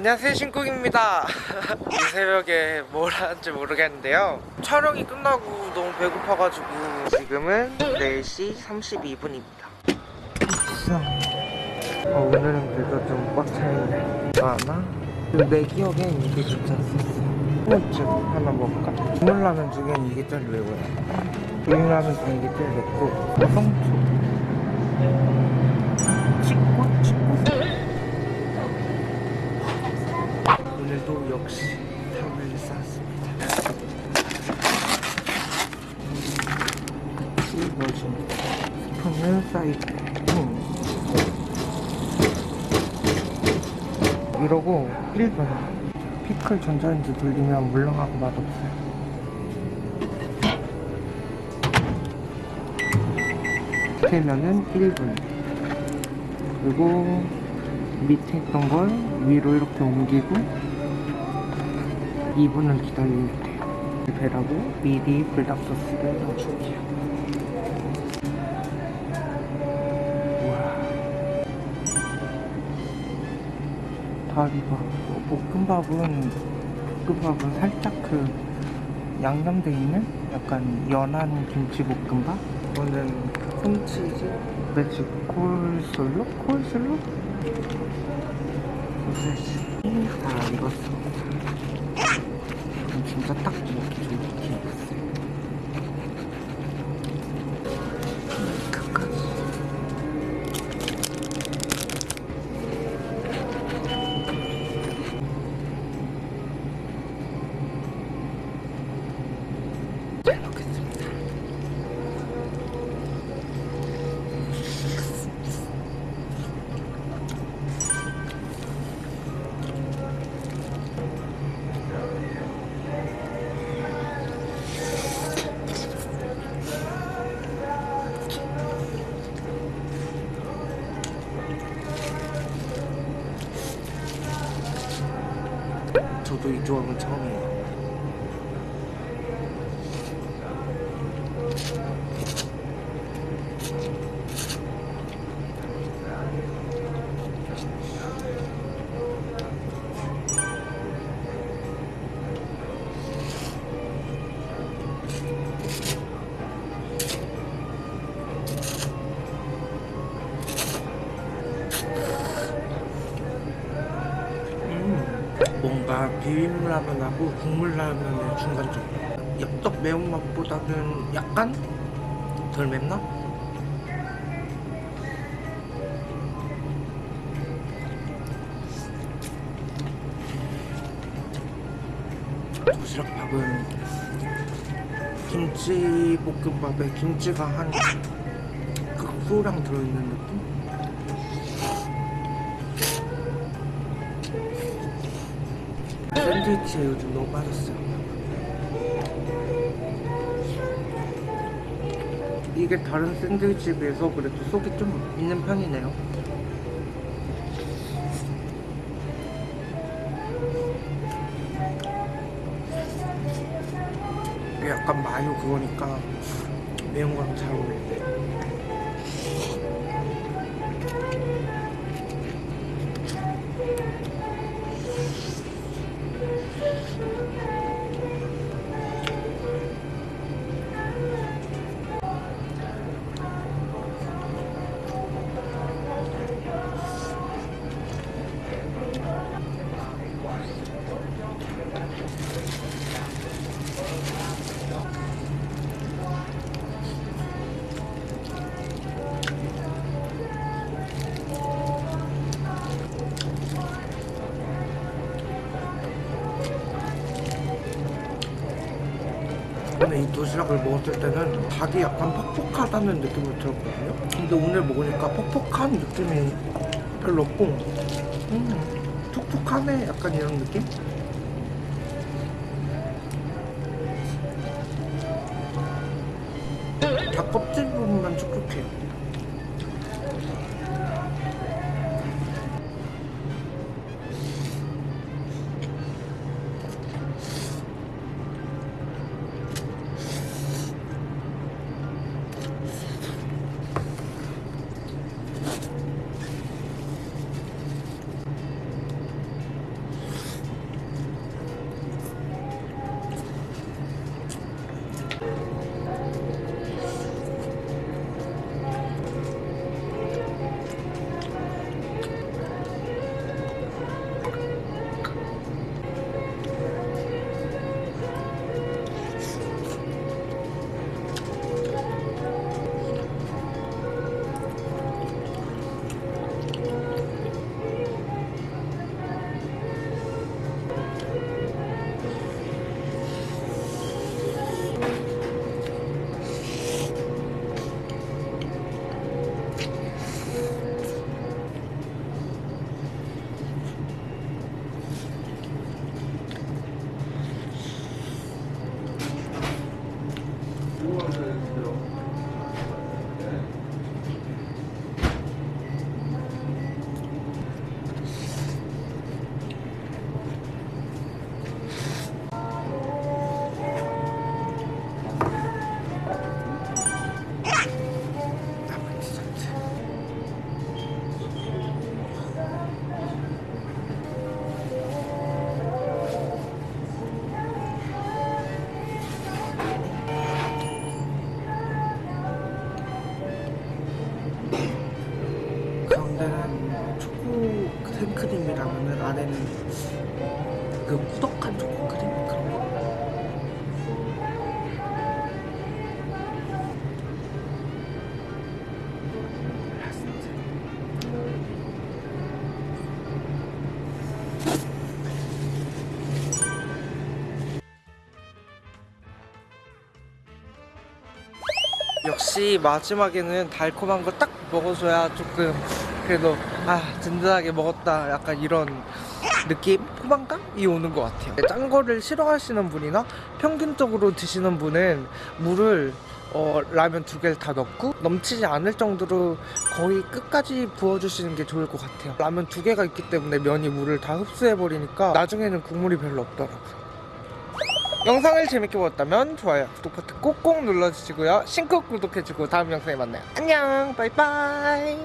안녕하세요 신국입니다. 이 새벽에 뭘 하는지 모르겠는데요. 촬영이 끝나고 너무 배고파가지고 지금은 4시 32분입니다. 어, 오늘은 그래도 좀 꽉 차있네? 그리고 내 기억엔 이게 괜찮았어. 호물증 하나 먹을까? 국물라면 중엔 이게 제일 매워요 비빔라면 중에 이게 제일 맵고. 성주 오늘도 역시 쌓았습니다. 같이 넣어줍니다 스푼을 쌓이고 이러고 1분 피클 전자레인지 돌리면 물렁하고 맛없어요. 되면은 1분. 그리고 밑에 있던 걸 위로 이렇게 옮기고 2분을 기다리면 돼요 배라고 미리 불닭소스를 넣어줄게요. 우와. 다리 봐 볶음밥은 볶음밥은 살짝 그 양념돼 있는 약간 연한 김치볶음밥? 이거는 콘치즈? 매직 콜슬로? 콜슬로? 소세지 다 익었습 니다 이 저도 이 조합은 처 비빔라면하고 국물라면의 중간점 엽떡 매운맛보다는 약간 덜 맵나? 도시락밥은 김치 볶음밥에 김치가 한 극소량 들어있는 느낌? 샌드위치에 요즘 너무 빠졌어요. 이게 다른 샌드위치에 비해서 그래도 속이 좀 있는 편이네요. 약간 마요 그거니까 매운 거랑 잘 어울리네 근데 이 도시락을 먹었을 때는 닭이 약간 퍽퍽하다는 느낌을 들었거든요 근데 오늘 먹으니까 퍽퍽한 느낌이 별로 없고 음, 툭툭하네 약간 이런 느낌? 닭 껍질 부분만 촉촉해요 가운데는 초코 생크림이라면 안에는 그 꾸덕한 초코 크림 그런 거. 역시 마지막에는 달콤한 거 딱 먹어줘야 조금 그래도 아 든든하게 먹었다 약간 이런 느낌 포만감이 오는 것 같아요 짠 거를 싫어하시는 분이나 평균적으로 드시는 분은 물을 어, 라면 두 개를 다 넣고 넘치지 않을 정도로 거의 끝까지 부어주시는 게 좋을 것 같아요 라면 두 개가 있기 때문에 면이 물을 다 흡수해버리니까 나중에는 국물이 별로 없더라고요 영상을 재밌게 보셨다면 좋아요, 구독 버튼 꼭꼭 눌러주시고요. 신곡 구독해주고 다음 영상에 만나요. 안녕, 바이바이.